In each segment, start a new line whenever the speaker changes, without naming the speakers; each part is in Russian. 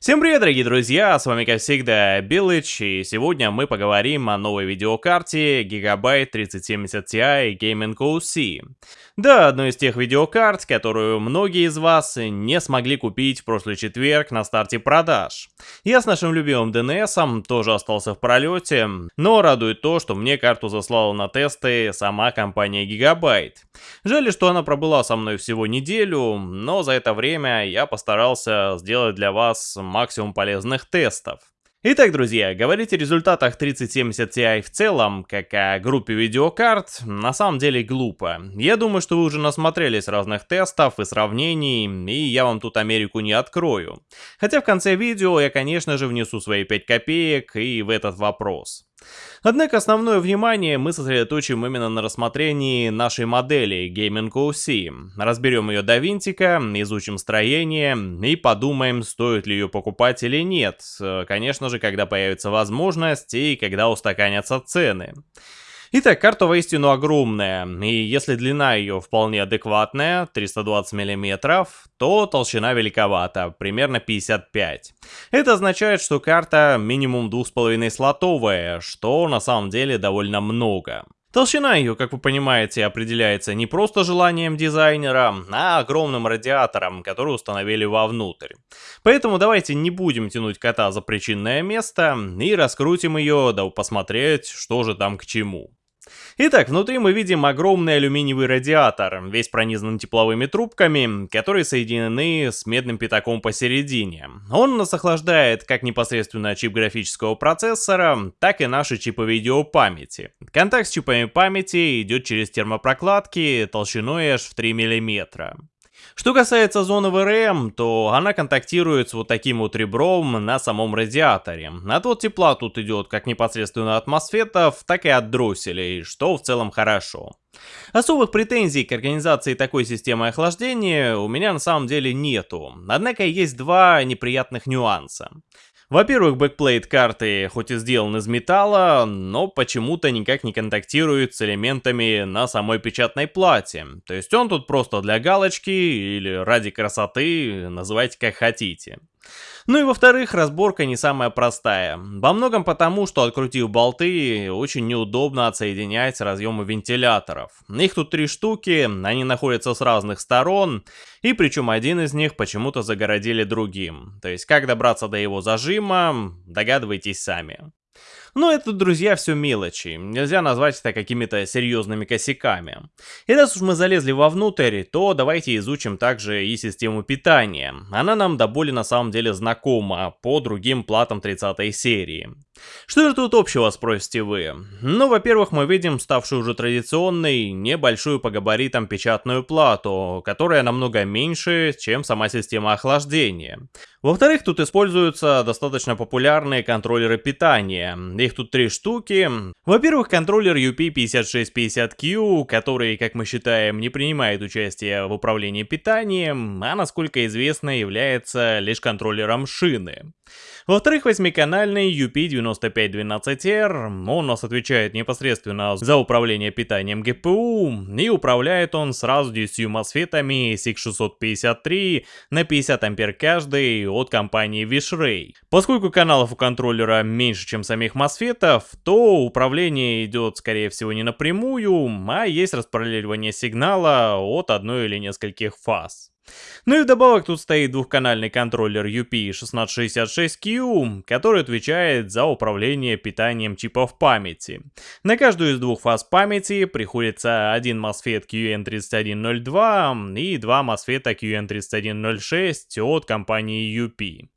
Всем привет, дорогие друзья, с вами как всегда Билыч, и сегодня мы поговорим о новой видеокарте Gigabyte 3070 Ti Gaming OC. Да, одной из тех видеокарт, которую многие из вас не смогли купить в прошлый четверг на старте продаж. Я с нашим любимым DNS тоже остался в пролете, но радует то, что мне карту заслала на тесты сама компания Gigabyte. Жаль, что она пробыла со мной всего неделю, но за это время я постарался сделать для вас максимум полезных тестов. Итак, друзья, говорить о результатах 3070 Ti в целом, как о группе видеокарт, на самом деле глупо. Я думаю, что вы уже насмотрелись разных тестов и сравнений, и я вам тут Америку не открою. Хотя в конце видео я, конечно же, внесу свои 5 копеек и в этот вопрос. Однако основное внимание мы сосредоточим именно на рассмотрении нашей модели Gaming OC. Разберем ее до винтика, изучим строение и подумаем, стоит ли ее покупать или нет. Конечно же, когда появится возможность и когда устаканятся цены. Итак, карта воистину огромная, и если длина ее вполне адекватная, 320 мм, то толщина великовата, примерно 55. Это означает, что карта минимум 2,5 слотовая, что на самом деле довольно много. Толщина ее, как вы понимаете, определяется не просто желанием дизайнера, а огромным радиатором, который установили вовнутрь. Поэтому давайте не будем тянуть кота за причинное место и раскрутим ее, да посмотреть, что же там к чему. Итак, внутри мы видим огромный алюминиевый радиатор, весь пронизан тепловыми трубками, которые соединены с медным пятаком посередине. Он нас охлаждает как непосредственно чип графического процессора, так и наши чипы видеопамяти. Контакт с чипами памяти идет через термопрокладки толщиной аж в 3 мм. Что касается зоны VRM, то она контактирует с вот таким вот ребром на самом радиаторе. Отвод тепла тут идет как непосредственно от мосфетов, так и от дросселей, что в целом хорошо. Особых претензий к организации такой системы охлаждения у меня на самом деле нету, однако есть два неприятных нюанса. Во-первых, backplate карты хоть и сделан из металла, но почему-то никак не контактирует с элементами на самой печатной плате. То есть он тут просто для галочки или ради красоты, называйте как хотите. Ну и во-вторых, разборка не самая простая. Во многом потому, что открутив болты, очень неудобно отсоединять разъемы вентиляторов. Их тут три штуки, они находятся с разных сторон, и причем один из них почему-то загородили другим. То есть как добраться до его зажима, догадывайтесь сами. Но это, друзья, все мелочи. Нельзя назвать это какими-то серьезными косяками. И раз уж мы залезли вовнутрь, то давайте изучим также и систему питания. Она нам до боли на самом деле знакома по другим платам 30 серии. Что же тут общего, спросите вы? Ну, во-первых, мы видим ставшую уже традиционной, небольшую по габаритам печатную плату, которая намного меньше, чем сама система охлаждения. Во-вторых, тут используются достаточно популярные контроллеры питания. Их тут три штуки. Во-первых, контроллер UP5650Q, который, как мы считаем, не принимает участие в управлении питанием, а, насколько известно, является лишь контроллером шины. Во-вторых, восьмиканальный UP9512R, он у нас отвечает непосредственно за управление питанием ГПУ, и управляет он сразу 10 мосфетами SIG653 на 50 ампер каждый от компании Wishray. Поскольку каналов у контроллера меньше, чем самих мосфетов, то управление идет, скорее всего, не напрямую, а есть распараллеливание сигнала от одной или нескольких фаз. Ну и вдобавок тут стоит двухканальный контроллер UP1666Q, который отвечает за управление питанием чипов памяти. На каждую из двух фаз памяти приходится один MOSFET QN3102 и два MOSFET QN3106 от компании UP.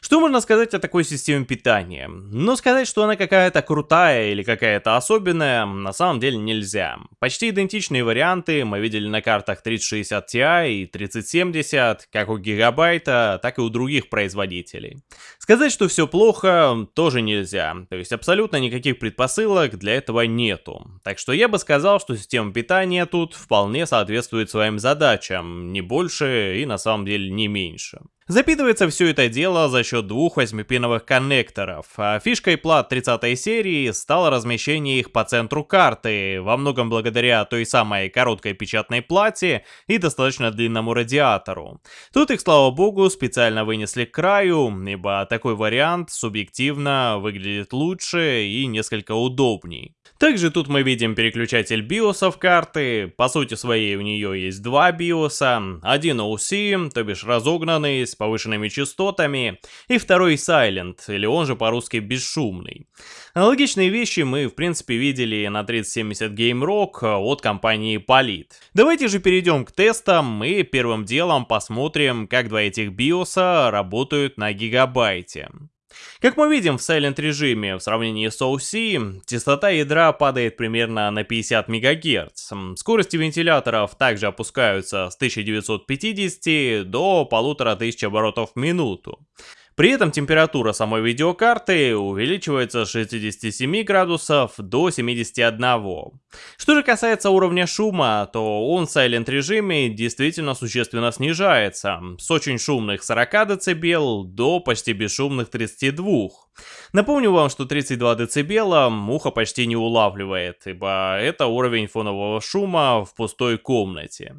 Что можно сказать о такой системе питания? Ну, сказать, что она какая-то крутая или какая-то особенная, на самом деле нельзя. Почти идентичные варианты мы видели на картах 3060 Ti и 3070, как у Гигабайта, так и у других производителей. Сказать, что все плохо, тоже нельзя. То есть абсолютно никаких предпосылок для этого нету. Так что я бы сказал, что система питания тут вполне соответствует своим задачам, не больше и на самом деле не меньше. Запитывается все это дело за счет двух 8-пиновых коннекторов. А фишкой плат 30 серии стало размещение их по центру карты, во многом благодаря той самой короткой печатной плате и достаточно длинному радиатору. Тут их, слава богу, специально вынесли к краю, ибо такой вариант субъективно выглядит лучше и несколько удобней. Также тут мы видим переключатель биосов карты, по сути своей у нее есть два биоса, один OC, то бишь разогнанный, с повышенными частотами, и второй Silent, или он же по-русски бесшумный. Аналогичные вещи мы в принципе видели на 3070 Game Rock от компании Polit. Давайте же перейдем к тестам и первым делом посмотрим, как два этих биоса работают на гигабайте. Как мы видим в Silent режиме в сравнении с OC, частота ядра падает примерно на 50 МГц. Скорости вентиляторов также опускаются с 1950 до 1500 оборотов в минуту. При этом температура самой видеокарты увеличивается с 67 градусов до 71. Что же касается уровня шума, то он в Silent режиме действительно существенно снижается, с очень шумных 40 дБ до почти бесшумных 32. Напомню вам, что 32 дБ муха почти не улавливает, ибо это уровень фонового шума в пустой комнате.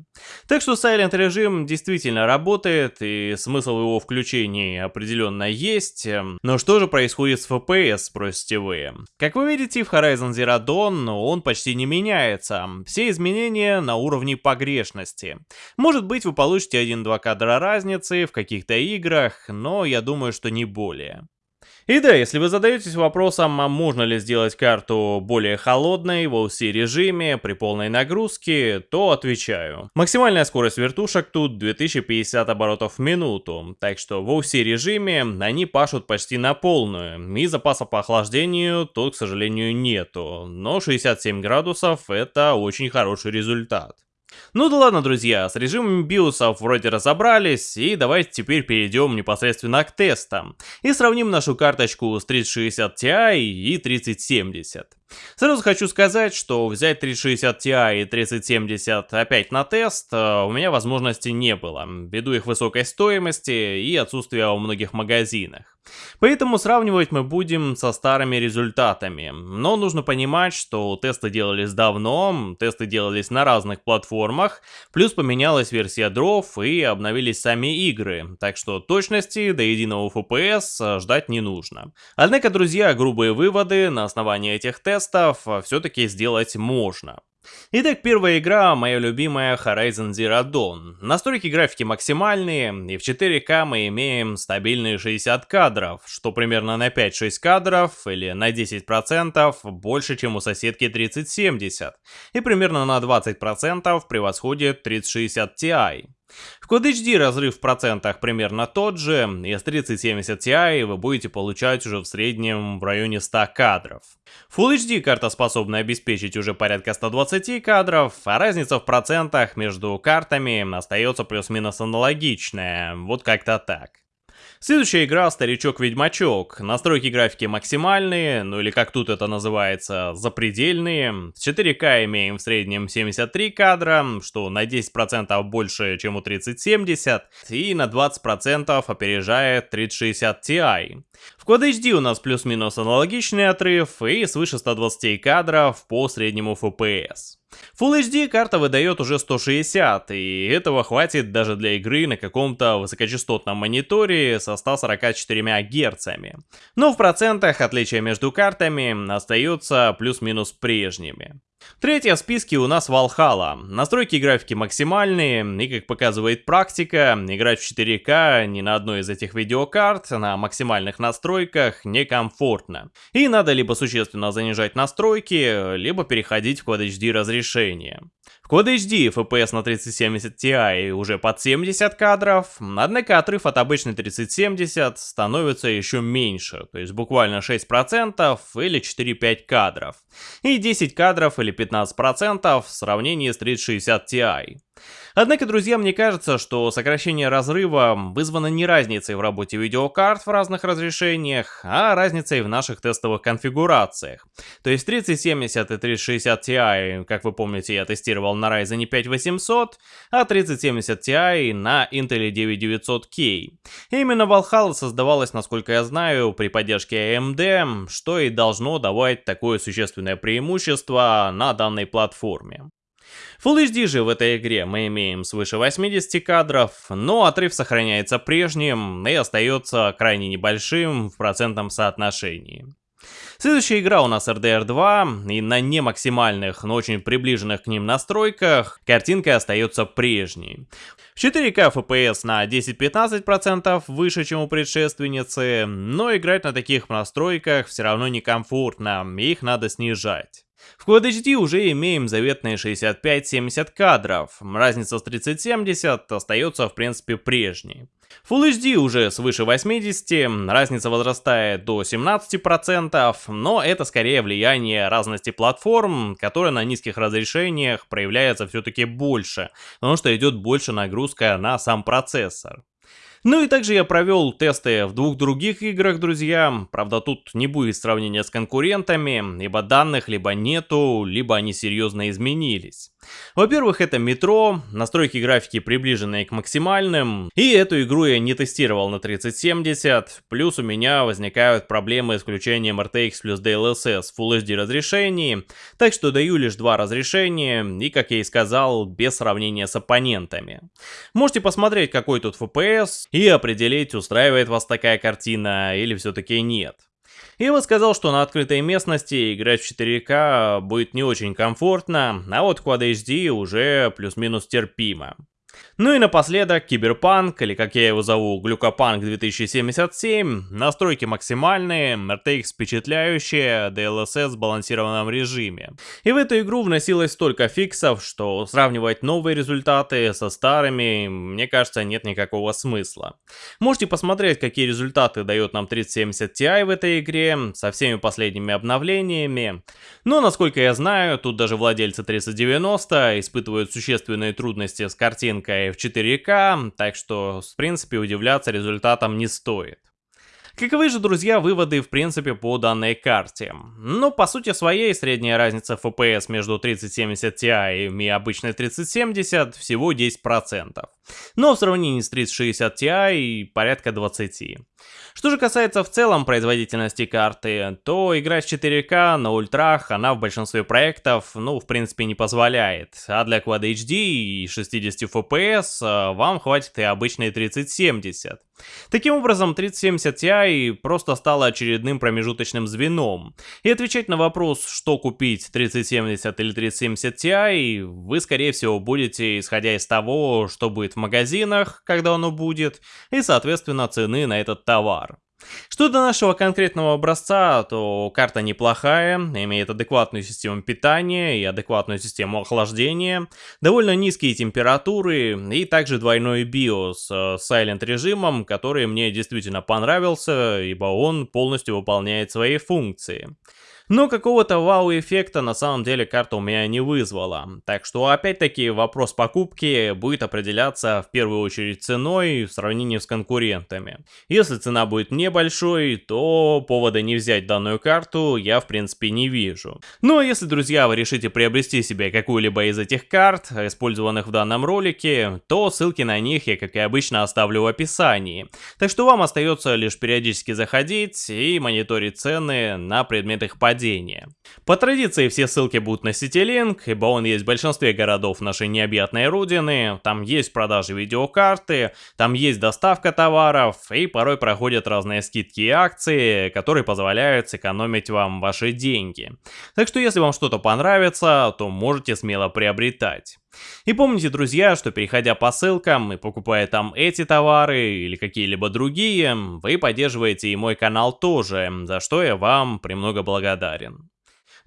Так что Silent режим действительно работает, и смысл его включения определенно есть. Но что же происходит с FPS, спросите вы? Как вы видите, в Horizon Zero Dawn он почти не меняется. Все изменения на уровне погрешности. Может быть, вы получите 1-2 кадра разницы в каких-то играх, но я думаю, что не более. И да, если вы задаетесь вопросом, а можно ли сделать карту более холодной в OC режиме при полной нагрузке, то отвечаю. Максимальная скорость вертушек тут 2050 оборотов в минуту, так что в OC режиме они пашут почти на полную, и запаса по охлаждению тут, к сожалению, нету, но 67 градусов это очень хороший результат. Ну да ладно, друзья, с режимами биосов вроде разобрались, и давайте теперь перейдем непосредственно к тестам. И сравним нашу карточку с 3060 Ti и 3070. Сразу хочу сказать, что взять 3060 Ti и 3070 опять на тест э, у меня возможности не было, ввиду их высокой стоимости и отсутствия во многих магазинах. Поэтому сравнивать мы будем со старыми результатами. Но нужно понимать, что тесты делались давно, тесты делались на разных платформах, плюс поменялась версия дров и обновились сами игры, так что точности до единого FPS ждать не нужно. Однако, друзья, грубые выводы на основании этих тестов все-таки сделать можно. Итак, первая игра, моя любимая Horizon Zero Dawn. Настройки графики максимальные, и в 4К мы имеем стабильные 60 кадров, что примерно на 5-6 кадров или на 10% больше, чем у соседки 3070, и примерно на 20% превосходит 3060 Ti. В Quad HD разрыв в процентах примерно тот же, и с 3070 Ti вы будете получать уже в среднем в районе 100 кадров. Full HD карта способна обеспечить уже порядка 120 кадров, а разница в процентах между картами остается плюс-минус аналогичная, вот как-то так. Следующая игра Старичок-Ведьмачок. Настройки графики максимальные, ну или как тут это называется, запредельные. В 4К имеем в среднем 73 кадра, что на 10% больше, чем у 3070, и на 20% опережает 3060 Ti. В Quad HD у нас плюс-минус аналогичный отрыв и свыше 120 кадров по среднему FPS. Full HD карта выдает уже 160, и этого хватит даже для игры на каком-то высокочастотном мониторе со 144 Гц. Но в процентах отличия между картами остаются плюс-минус прежними. Третья в списке у нас Valhalla. Настройки графики максимальные, и как показывает практика, играть в 4К ни на одной из этих видеокарт на максимальных настройках некомфортно. И надо либо существенно занижать настройки, либо переходить в Quad HD разрешение. В Quad HD FPS на 3070 Ti уже под 70 кадров, однако отрыв от обычной 3070 становится еще меньше, то есть буквально 6% или 4-5 кадров, и 10 кадров или 15% в сравнении с 3060 Ti. Однако, друзья, мне кажется, что сокращение разрыва вызвано не разницей в работе видеокарт в разных разрешениях, а разницей в наших тестовых конфигурациях. То есть 3070 и 3060 Ti, как вы помните, я тестировал тестировал на Ryzen 5 800, а 3070 Ti на Intel 9900K. Именно Valhalla создавалась, насколько я знаю, при поддержке AMD, что и должно давать такое существенное преимущество на данной платформе. Full HD же в этой игре мы имеем свыше 80 кадров, но отрыв сохраняется прежним и остается крайне небольшим в процентном соотношении. Следующая игра у нас RDR 2, и на не максимальных, но очень приближенных к ним настройках картинка остается прежней. В 4К FPS на 10-15% выше, чем у предшественницы, но играть на таких настройках все равно некомфортно, их надо снижать. В Quad HD уже имеем заветные 65-70 кадров, разница с 3070 остается в принципе прежней. Full HD уже свыше 80, разница возрастает до 17%, но это скорее влияние разности платформ, которая на низких разрешениях проявляется все-таки больше, потому что идет больше нагрузка на сам процессор. Ну и также я провел тесты в двух других играх, друзья. Правда, тут не будет сравнения с конкурентами, ибо данных либо нету, либо они серьезно изменились. Во-первых, это метро, настройки графики приближенные к максимальным, и эту игру я не тестировал на 3070, плюс у меня возникают проблемы с включением RTX плюс DLSS в Full HD разрешении, так что даю лишь два разрешения, и, как я и сказал, без сравнения с оппонентами. Можете посмотреть, какой тут FPS, и определить, устраивает вас такая картина или все-таки нет. И вот сказал, что на открытой местности играть в 4К будет не очень комфортно, а вот Quad HD уже плюс-минус терпимо. Ну и напоследок Киберпанк, или как я его зову, Глюкопанк 2077, настройки максимальные, RTX впечатляющие, DLSS в сбалансированном режиме. И в эту игру вносилось столько фиксов, что сравнивать новые результаты со старыми, мне кажется, нет никакого смысла. Можете посмотреть, какие результаты дает нам 3070 Ti в этой игре, со всеми последними обновлениями. Но, насколько я знаю, тут даже владельцы 3090 испытывают существенные трудности с картинкой в 4К, так что, в принципе, удивляться результатам не стоит. Каковы же, друзья, выводы в принципе по данной карте? Ну, по сути своей, средняя разница FPS между 3070 Ti и обычной 3070 всего 10%. Но в сравнении с 3060 Ti порядка 20%. Что же касается в целом производительности карты, то играть в 4К на ультрах она в большинстве проектов, ну, в принципе, не позволяет. А для Quad HD и 60 FPS э, вам хватит и обычной 3070. Таким образом, 3070 Ti просто стала очередным промежуточным звеном. И отвечать на вопрос, что купить 3070 или 3070 Ti, вы скорее всего будете исходя из того, что будет в магазинах, когда оно будет, и соответственно цены на этот товар. Что до нашего конкретного образца, то карта неплохая, имеет адекватную систему питания и адекватную систему охлаждения, довольно низкие температуры и также двойной BIOS с Silent режимом, который мне действительно понравился, ибо он полностью выполняет свои функции. Но какого-то вау-эффекта на самом деле карта у меня не вызвала. Так что опять-таки вопрос покупки будет определяться в первую очередь ценой в сравнении с конкурентами. Если цена будет небольшой, то повода не взять данную карту я в принципе не вижу. Ну а если, друзья, вы решите приобрести себе какую-либо из этих карт, использованных в данном ролике, то ссылки на них я, как и обычно, оставлю в описании. Так что вам остается лишь периодически заходить и мониторить цены на предмет их падения падения. По традиции все ссылки будут на Citylink, ибо он есть в большинстве городов нашей необъятной родины, там есть продажи видеокарты, там есть доставка товаров, и порой проходят разные скидки и акции, которые позволяют сэкономить вам ваши деньги. Так что если вам что-то понравится, то можете смело приобретать. И помните, друзья, что переходя по ссылкам и покупая там эти товары или какие-либо другие, вы поддерживаете и мой канал тоже, за что я вам премного благодарен.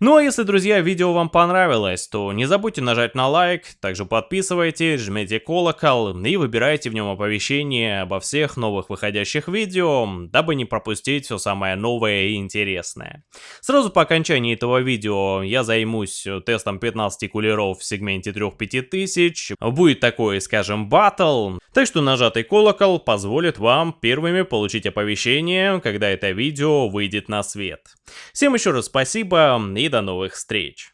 Ну а если, друзья, видео вам понравилось, то не забудьте нажать на лайк, также подписывайтесь, жмите колокол и выбирайте в нем оповещения обо всех новых выходящих видео, дабы не пропустить все самое новое и интересное. Сразу по окончании этого видео я займусь тестом 15 кулеров в сегменте 3-5000, будет такой, скажем, батл, так что нажатый колокол позволит вам первыми получить оповещение, когда это видео выйдет на свет. Всем еще раз спасибо и до новых встреч!